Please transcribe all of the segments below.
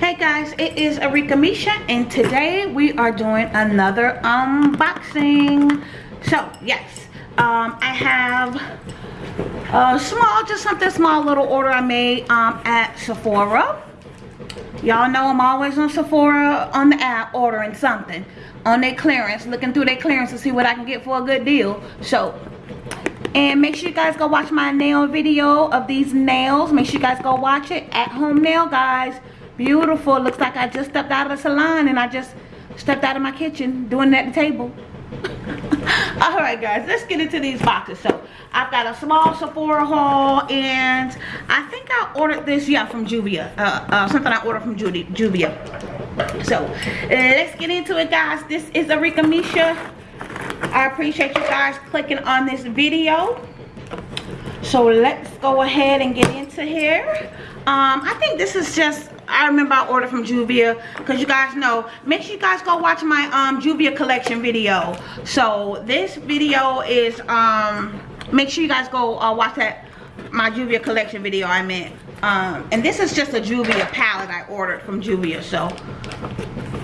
Hey guys, it is Arika Misha and today we are doing another unboxing. So yes, um, I have a small, just something small little order I made um, at Sephora. Y'all know I'm always on Sephora on the app ordering something on their clearance, looking through their clearance to see what I can get for a good deal. So and make sure you guys go watch my nail video of these nails make sure you guys go watch it at home nail guys beautiful. Looks like i just stepped out of the salon and i just stepped out of my kitchen doing that table. All right guys let's get into these boxes. So i've got a small sephora haul and i think i ordered this yeah from juvia uh, uh, something i ordered from Judy, juvia. So let's get into it guys. This is arika misha. I appreciate you guys clicking on this video. So let's go ahead and get into here. Um, I think this is just, I remember I ordered from Juvia because you guys know, make sure you guys go watch my um, Juvia collection video. So this video is, um, make sure you guys go uh, watch that, my Juvia collection video I meant. Um, and this is just a Juvia palette I ordered from Juvia. So,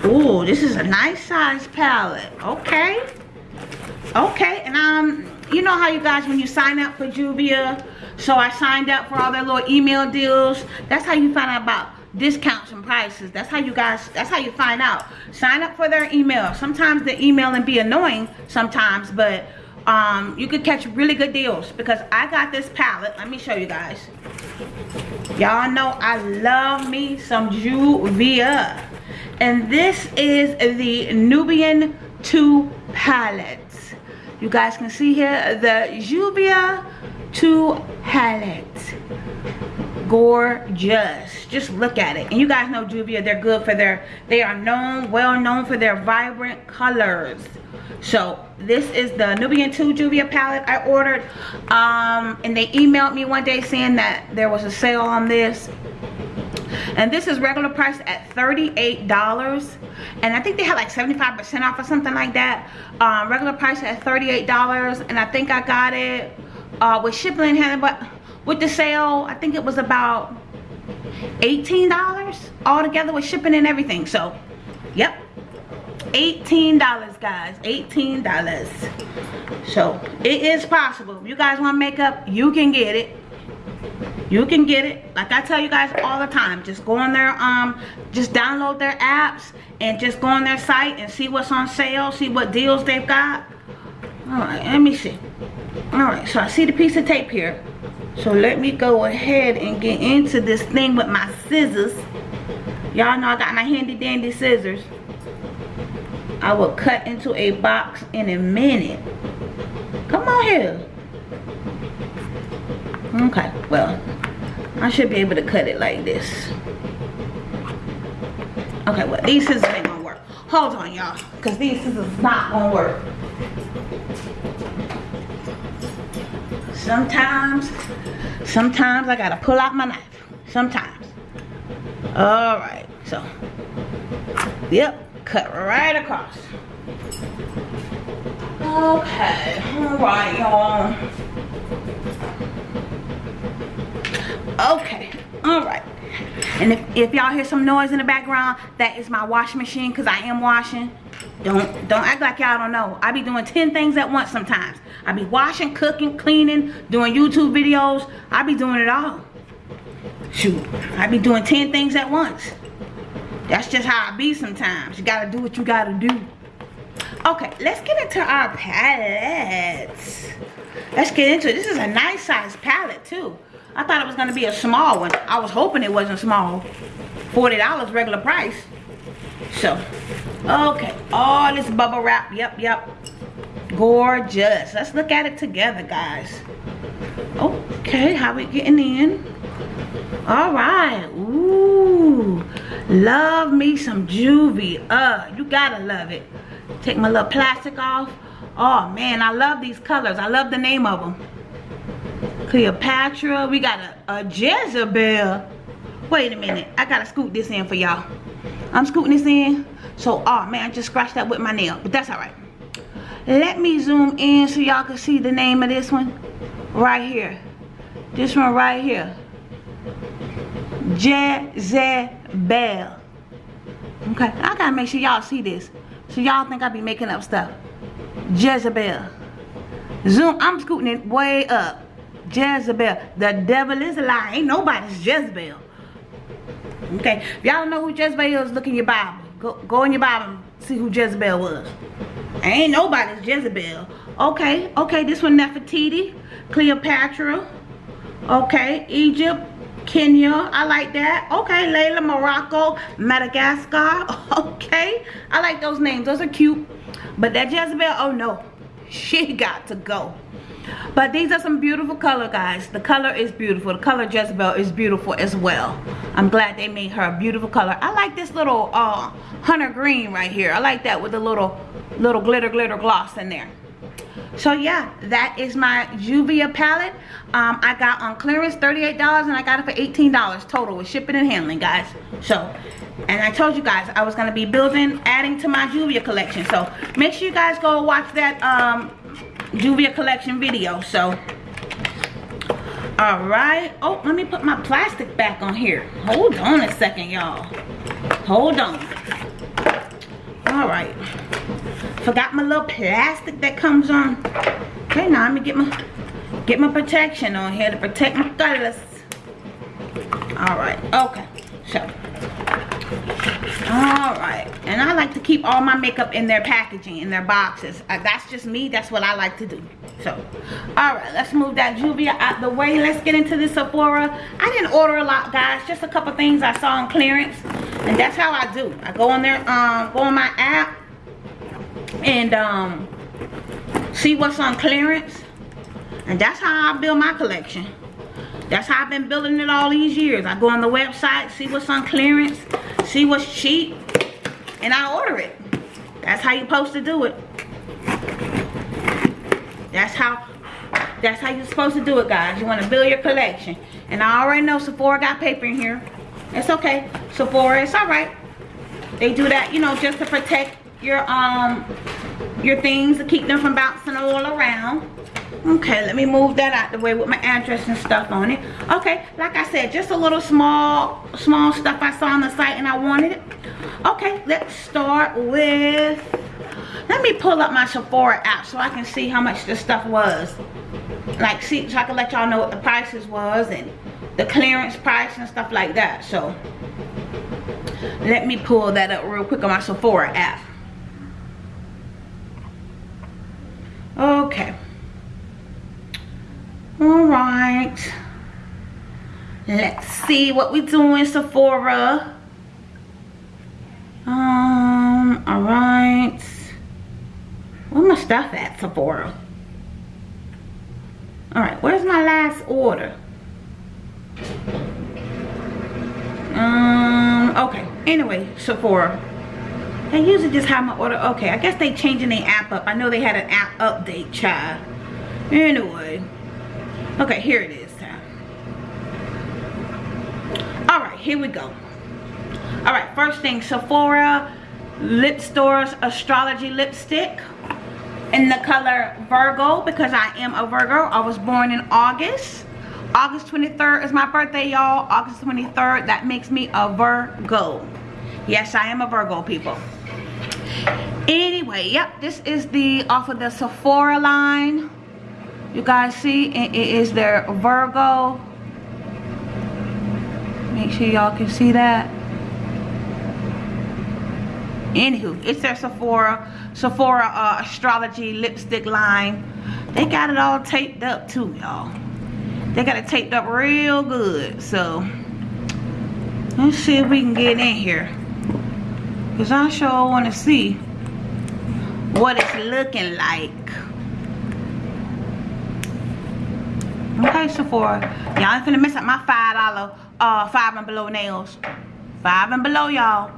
ooh, this is a nice size palette. Okay okay and um you know how you guys when you sign up for juvia so i signed up for all their little email deals that's how you find out about discounts and prices. That's how you guys that's how you find out. Sign up for their email. Sometimes the email and be annoying sometimes but um you could catch really good deals because i got this palette. Let me show you guys. Y'all know i love me some juvia. And this is the nubian 2 palette you guys can see here the Juvia 2 palette. Gorgeous. Just look at it. And you guys know Juvia, they're good for their, they are known, well known for their vibrant colors. So this is the Nubian 2 Juvia palette I ordered. Um, and they emailed me one day saying that there was a sale on this and this is regular price at $38 and I think they had like 75% off or something like that um, regular price at $38 and I think I got it uh, with shipping and handling but with the sale I think it was about $18 all together with shipping and everything. So yep. $18 guys. $18 so it is possible. If you guys want makeup you can get it. You can get it. Like i tell you guys all the time just go on their um just download their apps and just go on their site and see what's on sale see what deals they've got. All right let me see. All right so i see the piece of tape here so let me go ahead and get into this thing with my scissors. Y'all know i got my handy dandy scissors. I will cut into a box in a minute. Come on here. Okay well I should be able to cut it like this. Okay well these scissors ain't gonna work. Hold on y'all because these scissors not gonna work sometimes sometimes I gotta pull out my knife. Sometimes. All right so yep cut right across. Okay all right y'all. Okay all right. And if, if y'all hear some noise in the background that is my washing machine because i am washing don't don't act like y'all don't know. I be doing 10 things at once sometimes. I be washing cooking cleaning doing youtube videos. I be doing it all. Shoot i be doing 10 things at once. That's just how i be sometimes. You gotta do what you gotta do. Okay let's get into our palettes. Let's get into it. This is a nice size palette too. I thought it was to be a small one. I was hoping it wasn't small. $40 regular price. So, okay. All this bubble wrap. Yep, yep. Gorgeous. Let's look at it together, guys. Okay, how we getting in? All right. Ooh. Love me some juvie. Uh, you gotta love it. Take my little plastic off. Oh, man, I love these colors. I love the name of them. Cleopatra. We got a, a Jezebel. Wait a minute. I gotta scoot this in for y'all. I'm scooting this in. So, oh man, I just scratched that with my nail. But that's alright. Let me zoom in so y'all can see the name of this one. Right here. This one right here. Jezebel. Okay, I gotta make sure y'all see this. So y'all think I be making up stuff. Jezebel. Zoom, I'm scooting it way up. Jezebel. The devil is a lie. Ain't nobody's Jezebel. Okay, if y'all don't know who Jezebel is, look in your Bible. Go, go in your Bible and see who Jezebel was. Ain't nobody's Jezebel. Okay, okay, this one Nefertiti, Cleopatra. Okay, Egypt, Kenya. I like that. Okay, Layla, Morocco, Madagascar. Okay, I like those names. Those are cute. But that Jezebel, oh no. She got to go. But these are some beautiful color, guys. The color is beautiful. The color Jezebel is beautiful as well. I'm glad they made her a beautiful color. I like this little uh, hunter green right here. I like that with the little, little glitter, glitter gloss in there. So yeah, that is my Juvia palette. Um, I got on clearance $38 and I got it for $18 total with shipping and handling, guys. So, and I told you guys I was going to be building, adding to my Juvia collection. So make sure you guys go watch that um, Juvia collection video. So, alright. Oh, let me put my plastic back on here. Hold on a second, y'all. Hold on. Alright. Forgot my little plastic that comes on. Okay, now let me get my get my protection on here to protect my colors. Alright, okay. So Alright. And I like to keep all my makeup in their packaging, in their boxes. Uh, that's just me. That's what I like to do. So, alright. Let's move that Juvia out the way. Let's get into the Sephora. I didn't order a lot, guys. Just a couple things I saw on clearance. And that's how I do. I go on there, um, go on my app. And, um, see what's on clearance. And that's how I build my collection. That's how I've been building it all these years. I go on the website, see what's on clearance, see what's cheap, and I order it. That's how you're supposed to do it. That's how that's how you're supposed to do it, guys. You want to build your collection. And I already know Sephora got paper in here. It's okay. Sephora, it's alright. They do that, you know, just to protect your um your things to keep them from bouncing all around okay let me move that out the way with my address and stuff on it. Okay like i said just a little small small stuff i saw on the site and i wanted it. Okay let's start with let me pull up my sephora app so i can see how much this stuff was. Like see so i can let y'all know what the prices was and the clearance price and stuff like that so. Let me pull that up real quick on my sephora app. Okay all right. Let's see what we doing sephora. Um all right. Where my stuff at sephora? All right where's my last order? Um okay. Anyway sephora. They usually just have my order. Okay i guess they changing the app up. I know they had an app update child. Anyway Okay, here it is. All right, here we go. All right, first thing, Sephora Lip Stories Astrology Lipstick in the color Virgo because I am a Virgo. I was born in August. August 23rd is my birthday, y'all. August 23rd, that makes me a Virgo. Yes, I am a Virgo, people. Anyway, yep, this is the off of the Sephora line you guys see it is their Virgo. Make sure y'all can see that. Anywho it's their Sephora Sephora uh, astrology lipstick line. They got it all taped up too y'all. They got it taped up real good so let's see if we can get in here. Because I sure want to see what it's looking like Okay, Sephora. Y'all ain't finna mess up my $5 uh, 5 and below nails. 5 and below, y'all.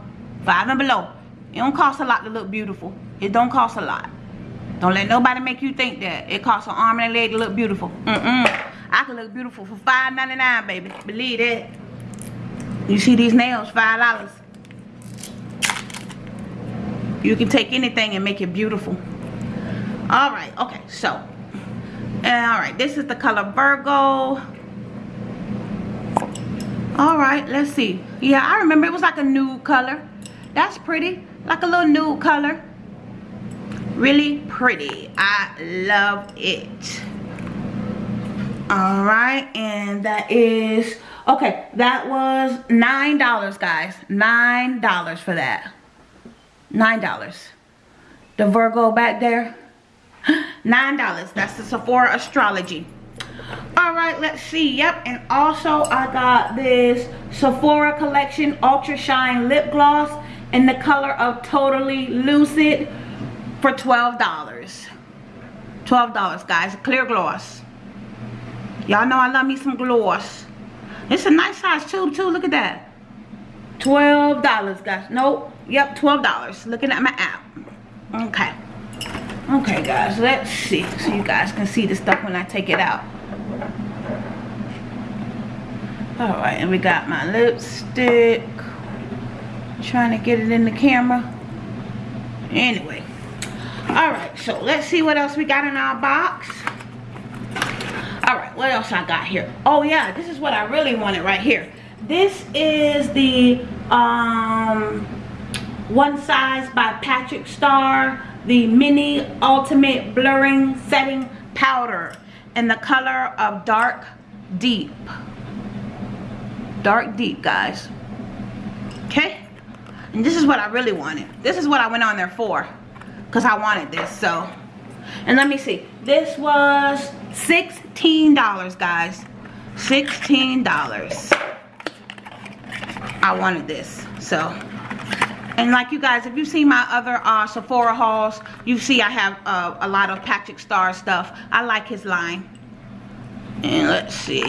5 and below. It don't cost a lot to look beautiful. It don't cost a lot. Don't let nobody make you think that. It costs an arm and a leg to look beautiful. Mm-mm. I can look beautiful for $5.99, baby. Believe it. You see these nails, $5. You can take anything and make it beautiful. Alright, okay, so and all right this is the color virgo all right let's see yeah i remember it was like a nude color That's pretty. Like a little nude color. Really pretty. I love it. Alright, and that is okay, that was nine dollars guys. Nine dollars for that. Nine dollars. The Virgo back there. Nine dollars. That's the Sephora astrology. Alright, let's see. Yep, and also I got this Sephora Collection Ultra Shine Lip Gloss in the color of Totally Lucid for $12. $12, guys. Clear gloss. Y'all know I love me some gloss. It's a nice size tube, too. Look at that. $12, guys. Nope. Yep, $12. Looking at my app. Okay. Okay, guys. Let's see. So you guys can see the stuff when I take it out. Alright, and we got my lipstick. Trying to get it in the camera. Anyway. Alright, so let's see what else we got in our box. Alright, what else I got here? Oh yeah, this is what I really wanted right here. This is the um, One Size by Patrick Starrr. The Mini Ultimate Blurring Setting Powder in the color of Dark Deep. Dark deep guys. Okay? And this is what I really wanted. This is what I went on there for because I wanted this so. And let me see. This was $16 guys. $16 I wanted this so and like you guys if you see my other uh, Sephora hauls you see I have uh, a lot of Patrick Starrr stuff I like his line and let's see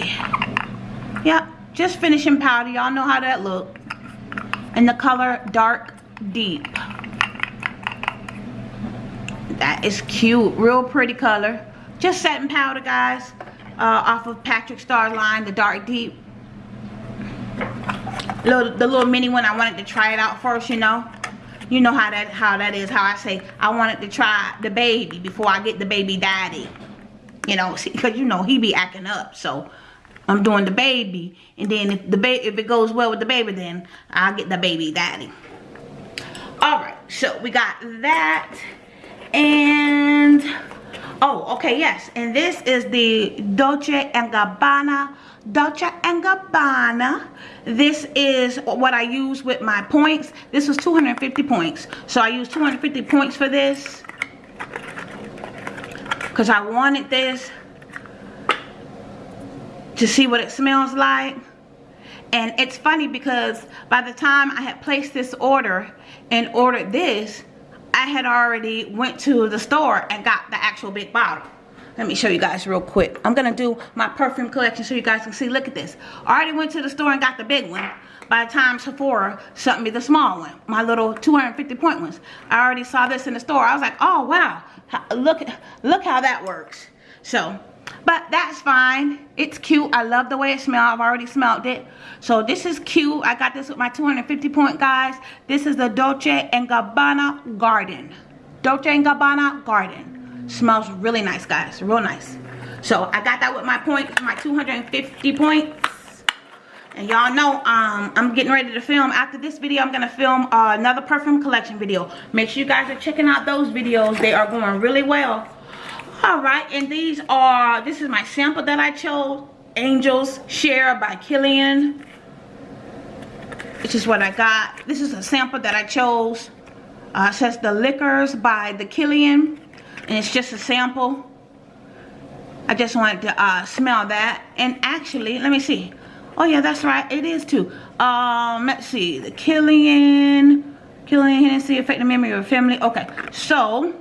yep just finishing powder. Y'all know how that look. And the color dark deep. That is cute. Real pretty color. Just setting powder, guys. Uh, off of Patrick Starrr line, the dark deep. Little, the little mini one, I wanted to try it out first, you know. You know how that how that is, how I say, I wanted to try the baby before I get the baby daddy. You know, because you know, he be acting up, so I'm doing the baby. And then if the baby if it goes well with the baby, then I'll get the baby daddy. Alright, so we got that. And oh, okay, yes. And this is the Dolce Gabbana. Dolce Gabbana. This is what I use with my points. This was 250 points. So I used 250 points for this. Because I wanted this to see what it smells like. And it's funny because by the time I had placed this order and ordered this, I had already went to the store and got the actual big bottle. Let me show you guys real quick. I'm going to do my perfume collection so you guys can see. Look at this. Already went to the store and got the big one. By the time Sephora sent me the small one, my little 250 point ones. I already saw this in the store. I was like, oh, wow. Look, look how that works. So but that's fine. It's cute. I love the way it smells. I've already smelled it. So this is cute. I got this with my 250 point guys. This is the Dolce & Gabbana Garden. Dolce & Gabbana Garden. Smells really nice guys. Real nice. So I got that with my points, my 250 points. And y'all know um, I'm getting ready to film. After this video, I'm going to film uh, another perfume collection video. Make sure you guys are checking out those videos. They are going really well all right and these are this is my sample that i chose angels share by kilian this is what i got. This is a sample that i chose. Uh, it says the liquors by the kilian and it's just a sample. I just wanted to uh, smell that. And actually let me see. Oh yeah that's right it is too. Um let's see the kilian kilian hennessy affect the memory of family. Okay so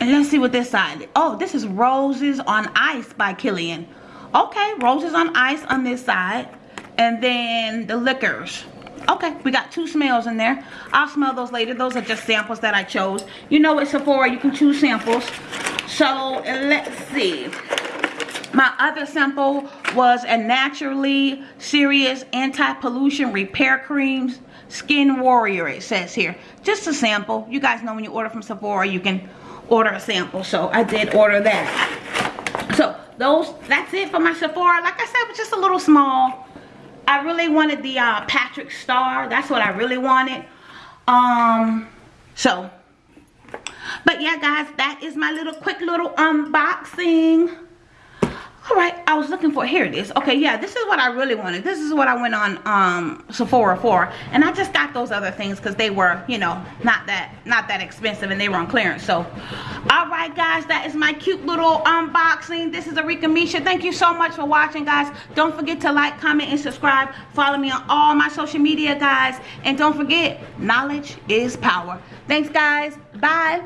and let's see what this side. Oh, this is Roses on Ice by Kilian. Okay, Roses on Ice on this side. And then the liquors. Okay, we got two smells in there. I'll smell those later. Those are just samples that I chose. You know at Sephora, you can choose samples. So, let's see. My other sample was a Naturally Serious Anti-Pollution Repair Creams Skin Warrior, it says here. Just a sample. You guys know when you order from Sephora, you can order a sample. So I did order that. So those, that's it for my Sephora. Like I said, it was just a little small. I really wanted the uh, Patrick Starrr. That's what I really wanted. Um, so, but yeah, guys, that is my little quick little unboxing all right i was looking for here it is. Okay yeah this is what i really wanted. This is what i went on um sephora for. And i just got those other things because they were you know not that not that expensive and they were on clearance. So all right guys that is my cute little unboxing. This is Arika Misha. Thank you so much for watching guys. Don't forget to like comment and subscribe. Follow me on all my social media guys. And don't forget knowledge is power. Thanks guys. Bye